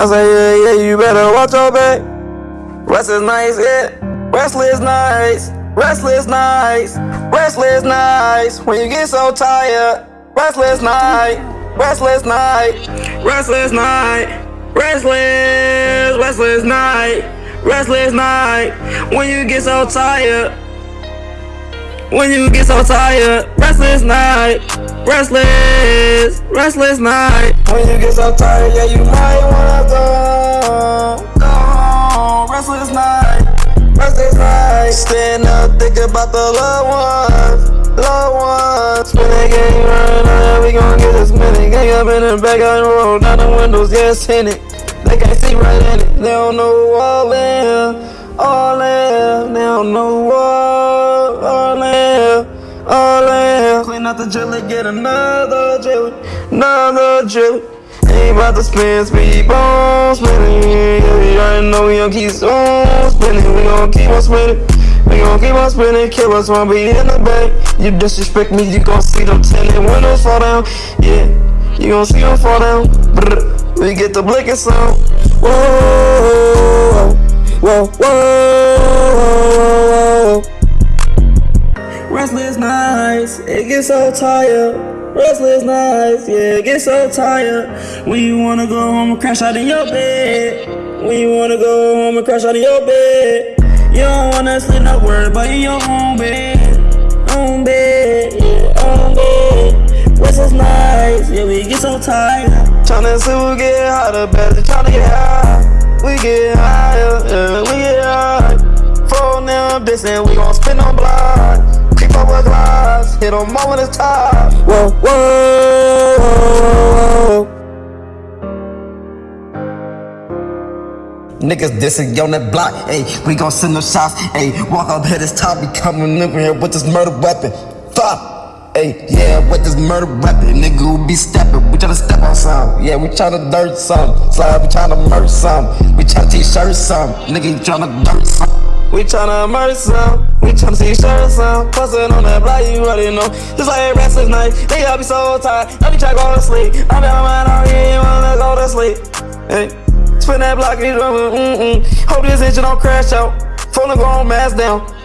I say, yeah, yeah, you better watch your back. Restless nights, yeah. Restless nights. Restless nights. Restless nights. When you get so tired. Restless night. Restless night. Restless night. Restless. Restless night. Restless night. When you get so tired. When you get so tired. Restless night. Restless. Restless night. When you get so tired, yeah, you might wanna go. Go. Restless night. Restless night. Stand up, think about the loved ones. Loved ones. Spin that game right now, we gon' get this minute. Gang up in the back the road, down the windows, yes, in it. They can't see right in it. They don't know all in, all in. They don't know in. Clean out the jelly, get another jelly, another jelly. Ain't about to spin, speed on spinning. Yeah, already know we gon' keep on spinning. We gon' keep on spinning. We gon' keep on spinning, kill us we in the back. You disrespect me, you gon' see them tinted windows fall down. Yeah, you gon' see them fall down. Brr. We get the blinking sound. Whoa, whoa, whoa. Nights, it gets so tired. Restless nights, yeah, it gets so tired. When you wanna go home and crash out in your bed. When you wanna go home and crash out in your bed. You don't wanna sleep no word, but in your own bed. Own bed, yeah, own bed. Restless nights, yeah, we get so tired. Tryna see who get hotter, better tryna get high. We get higher, yeah, we get high. Phone them, bitch, and we gon' hit them all it's time. Whoa, whoa. Niggas dissing on that block, ayy, we gon' send them shots, ayy, walk up here this top, be coming up here with this murder weapon. Fuck! Hey, yeah, with this murder weapon, nigga who be steppin'. We tryna step on some, yeah, we tryna dirt some. Slide, we tryna merge some. We tryna t-shirt some, nigga, you tryna dirt some. We tryna merge some, we tryna see shirt some. Bustin' on that block, you already know. Just like a restless night, nigga, I be so tired. I be tryna go to sleep. I be on my mind, I ain't wanna go to sleep. Hey, spin that block, you mm mm. Hope this engine don't crash out. Phone go on mask down.